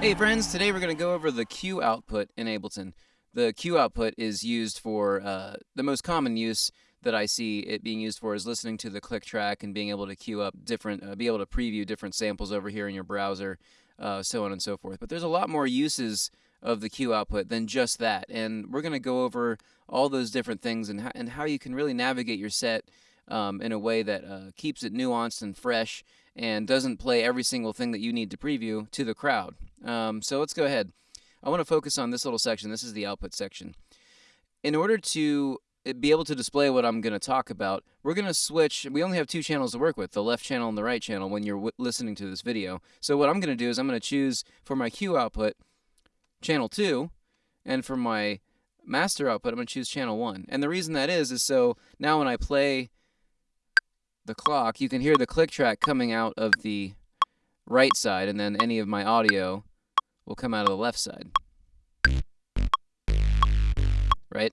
Hey friends, today we're going to go over the cue output in Ableton. The cue output is used for, uh, the most common use that I see it being used for is listening to the click track and being able to queue up different, uh, be able to preview different samples over here in your browser, uh, so on and so forth. But there's a lot more uses of the cue output than just that. And we're going to go over all those different things and, and how you can really navigate your set um, in a way that uh, keeps it nuanced and fresh and doesn't play every single thing that you need to preview to the crowd. Um, so let's go ahead. I want to focus on this little section. This is the output section. In order to eh, be able to display what I'm going to talk about, we're going to switch. We only have two channels to work with, the left channel and the right channel when you're listening to this video. So what I'm going to do is I'm going to choose for my cue output channel 2 and for my master output I'm going to choose channel 1. And the reason that is is so now when I play the clock, you can hear the click track coming out of the right side, and then any of my audio will come out of the left side. Right?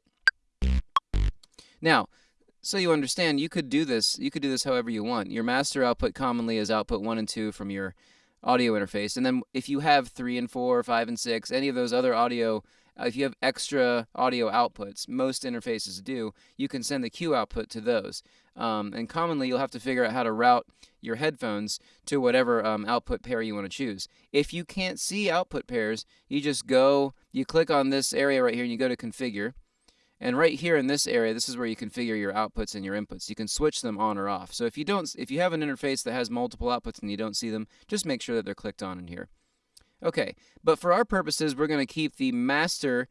Now, so you understand, you could do this, you could do this however you want. Your master output commonly is output 1 and 2 from your audio interface. And then if you have 3 and 4, 5 and 6, any of those other audio if you have extra audio outputs, most interfaces do, you can send the cue output to those. Um, and commonly, you'll have to figure out how to route your headphones to whatever um, output pair you want to choose. If you can't see output pairs, you just go, you click on this area right here and you go to configure. And right here in this area, this is where you configure your outputs and your inputs. You can switch them on or off. So if you don't, if you have an interface that has multiple outputs and you don't see them, just make sure that they're clicked on in here. Okay, but for our purposes, we're going to keep the master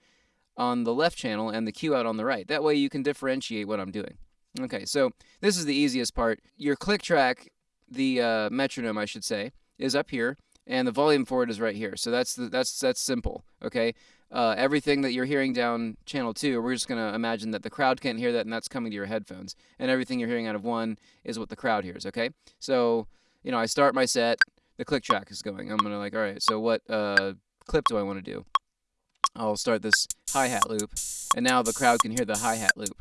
on the left channel and the cue out on the right. That way you can differentiate what I'm doing. Okay, so this is the easiest part. Your click track, the uh, metronome, I should say, is up here, and the volume for it is right here. So that's the, that's that's simple. Okay, uh, everything that you're hearing down channel two, we're just gonna imagine that the crowd can't hear that, and that's coming to your headphones. And everything you're hearing out of one is what the crowd hears. Okay, so you know I start my set the click track is going. I'm gonna like, all right, so what uh, clip do I want to do? I'll start this hi-hat loop, and now the crowd can hear the hi-hat loop.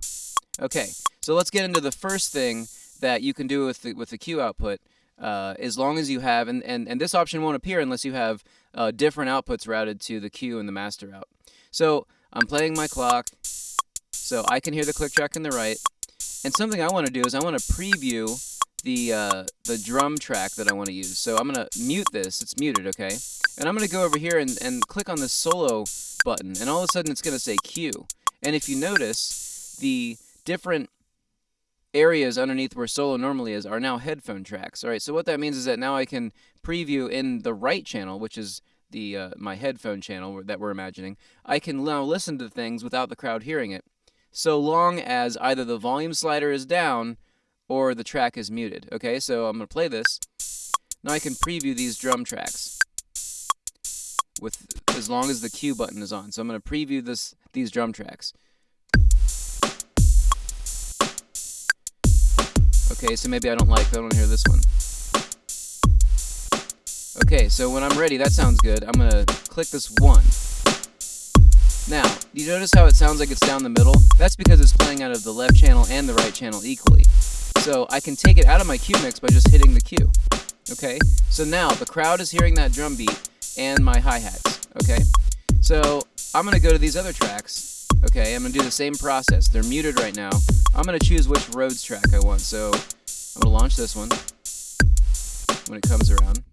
Okay, so let's get into the first thing that you can do with the, with the cue output. Uh, as long as you have, and, and, and this option won't appear unless you have uh, different outputs routed to the cue and the master out. So I'm playing my clock, so I can hear the click track in the right, and something I want to do is I want to preview the uh, the drum track that I want to use. So I'm going to mute this. It's muted, okay? And I'm going to go over here and, and click on the solo button, and all of a sudden it's going to say cue. And if you notice, the different areas underneath where solo normally is are now headphone tracks. All right, so what that means is that now I can preview in the right channel, which is the uh, my headphone channel that we're imagining. I can now listen to things without the crowd hearing it, so long as either the volume slider is down or the track is muted. Okay, so I'm going to play this. Now I can preview these drum tracks with as long as the cue button is on. So I'm going to preview this these drum tracks. Okay, so maybe I don't like, I don't hear this one. Okay, so when I'm ready, that sounds good. I'm going to click this one. Now, do you notice how it sounds like it's down the middle? That's because it's playing out of the left channel and the right channel equally. So I can take it out of my cue mix by just hitting the cue. Okay, so now the crowd is hearing that drum beat and my hi-hats. Okay, so I'm gonna go to these other tracks. Okay, I'm gonna do the same process. They're muted right now. I'm gonna choose which Rhodes track I want. So I'm gonna launch this one when it comes around.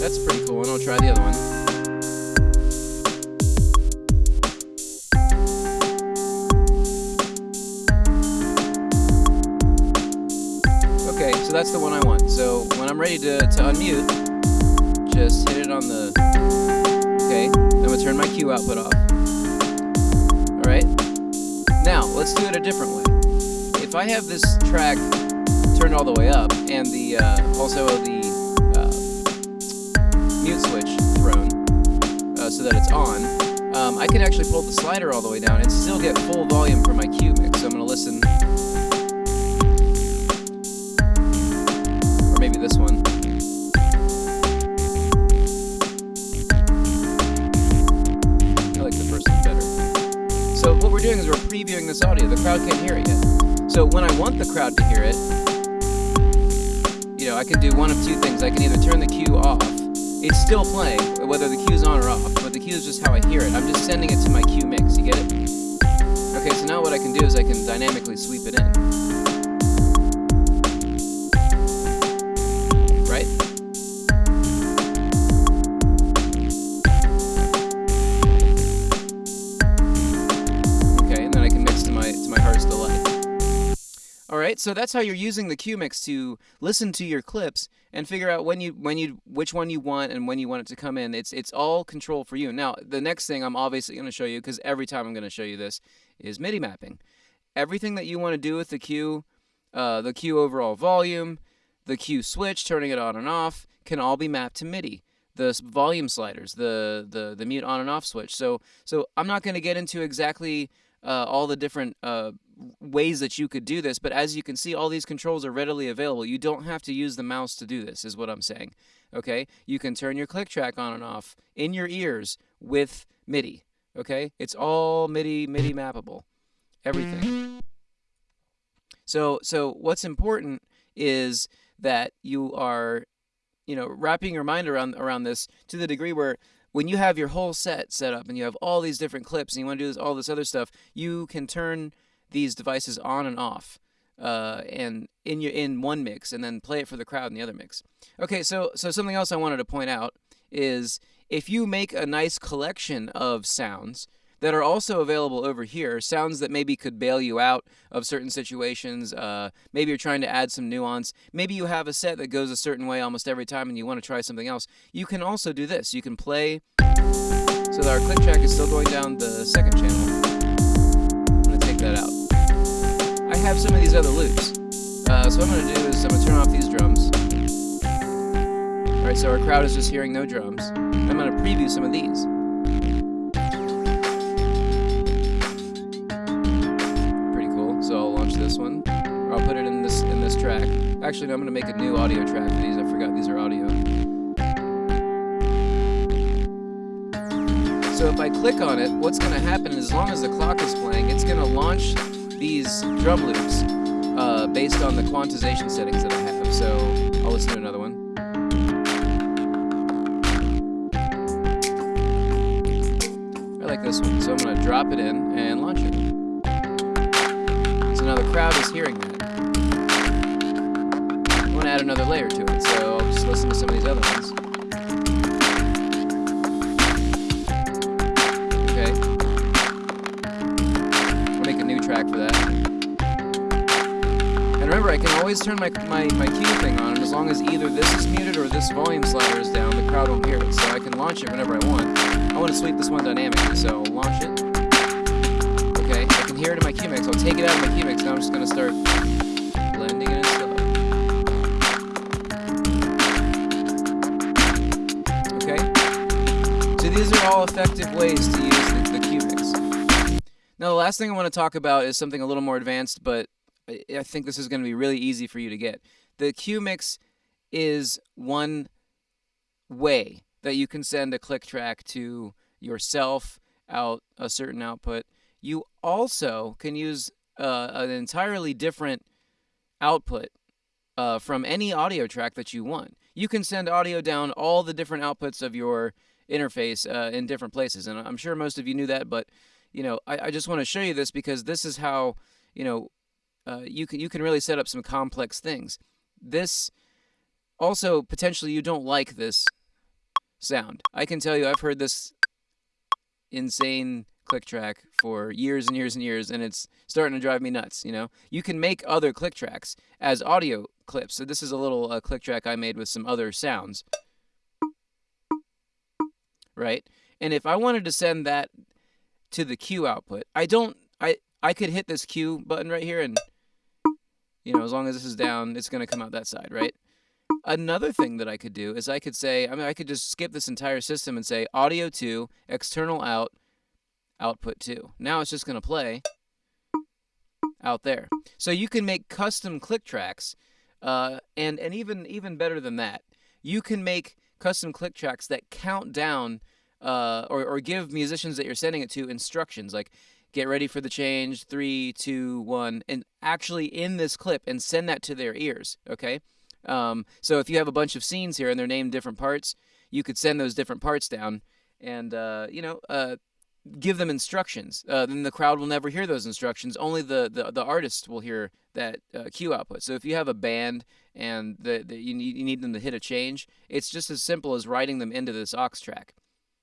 That's a pretty cool, one. I'll try the other one. Ready to, to unmute, just hit it on the, okay, I'm gonna turn my cue output off. All right, now let's do it a different way. If I have this track turned all the way up and the, uh, also the uh, mute switch thrown uh, so that it's on, um, I can actually pull the slider all the way down and still get full volume from my cue mix. So I'm gonna listen Previewing this audio. The crowd can't hear it yet. So when I want the crowd to hear it, you know, I can do one of two things. I can either turn the cue off. It's still playing, whether the cue's on or off, but the cue is just how I hear it. I'm just sending it to my cue mix. You get it? Okay, so now what I can do is I can dynamically sweep it in. All right, so that's how you're using the cue mix to listen to your clips and figure out when you when you which one you want and when you want it to come in. It's it's all control for you. Now, the next thing I'm obviously going to show you because every time I'm going to show you this is MIDI mapping. Everything that you want to do with the cue, uh, the cue overall volume, the cue switch, turning it on and off, can all be mapped to MIDI. The volume sliders, the the the mute on and off switch. So so I'm not going to get into exactly uh, all the different uh, ways that you could do this, but as you can see, all these controls are readily available. You don't have to use the mouse to do this, is what I'm saying. Okay, you can turn your click track on and off in your ears with MIDI. Okay, it's all MIDI MIDI mappable, everything. So so what's important is that you are, you know, wrapping your mind around around this to the degree where when you have your whole set set up and you have all these different clips and you want to do this, all this other stuff, you can turn these devices on and off uh, and in your in one mix and then play it for the crowd in the other mix. Okay, so so something else I wanted to point out is if you make a nice collection of sounds that are also available over here, sounds that maybe could bail you out of certain situations. Uh, maybe you're trying to add some nuance. Maybe you have a set that goes a certain way almost every time and you want to try something else. You can also do this. You can play so that our click track is still going down the second channel. Out. I have some of these other loops. Uh, so what I'm going to do is I'm going to turn off these drums. Alright, so our crowd is just hearing no drums. I'm going to preview some of these. Pretty cool. So I'll launch this one. Or I'll put it in this in this track. Actually, no, I'm going to make a new audio track for these. I forgot these are audio. So if I click on it, what's going to happen is as long as the clock is playing, it's going to launch these drum loops uh, based on the quantization settings that I have. So I'll listen to another one. I like this one, so I'm going to drop it in and launch it So now the crowd is hearing that. I want to add another layer to it, so I'll just listen to some of these other ones. Track for that. And remember, I can always turn my, my, my cue thing on, and as long as either this is muted or this volume slider is down, the crowd won't hear it. So I can launch it whenever I want. I want to sweep this one dynamically, so launch it Okay, I can hear it in my cue mix. I'll take it out of my cue mix. Now I'm just going to start blending it slow. Okay? So these are all effective ways to use the. Now the last thing I want to talk about is something a little more advanced, but I think this is going to be really easy for you to get. The cue mix is one way that you can send a click track to yourself out a certain output you also can use uh, an entirely different output uh, from any audio track that you want. You can send audio down all the different outputs of your interface uh, in different places, and I'm sure most of you knew that. But you know, I, I just want to show you this because this is how you know uh, you can you can really set up some complex things. This also potentially you don't like this sound. I can tell you I've heard this insane click track for years and years and years and it's starting to drive me nuts you know you can make other click tracks as audio clips so this is a little uh, click track i made with some other sounds right and if i wanted to send that to the cue output i don't i i could hit this cue button right here and you know as long as this is down it's going to come out that side right Another thing that I could do is I could say, I mean, I could just skip this entire system and say audio to, external out, output 2. Now it's just going to play out there. So you can make custom click tracks, uh, and, and even, even better than that, you can make custom click tracks that count down uh, or, or give musicians that you're sending it to instructions like get ready for the change, three, two, one, and actually in this clip and send that to their ears, okay? Um, so if you have a bunch of scenes here and they're named different parts, you could send those different parts down and uh, you know uh, give them instructions. Uh, then the crowd will never hear those instructions. Only the the, the artist will hear that uh, cue output. So if you have a band and the, the, you, need, you need them to hit a change, it's just as simple as writing them into this aux track.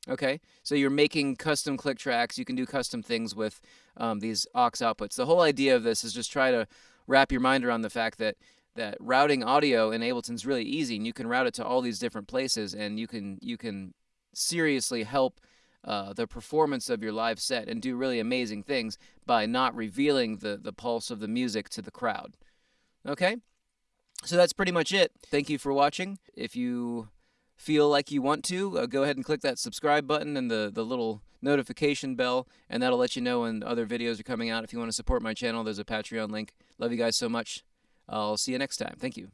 Okay, so you're making custom click tracks. You can do custom things with um, these aux outputs. The whole idea of this is just try to wrap your mind around the fact that that routing audio in Ableton is really easy, and you can route it to all these different places, and you can you can seriously help uh, the performance of your live set and do really amazing things by not revealing the, the pulse of the music to the crowd. Okay? So that's pretty much it. Thank you for watching. If you feel like you want to, uh, go ahead and click that subscribe button and the, the little notification bell, and that'll let you know when other videos are coming out. If you want to support my channel, there's a Patreon link. Love you guys so much. I'll see you next time. Thank you.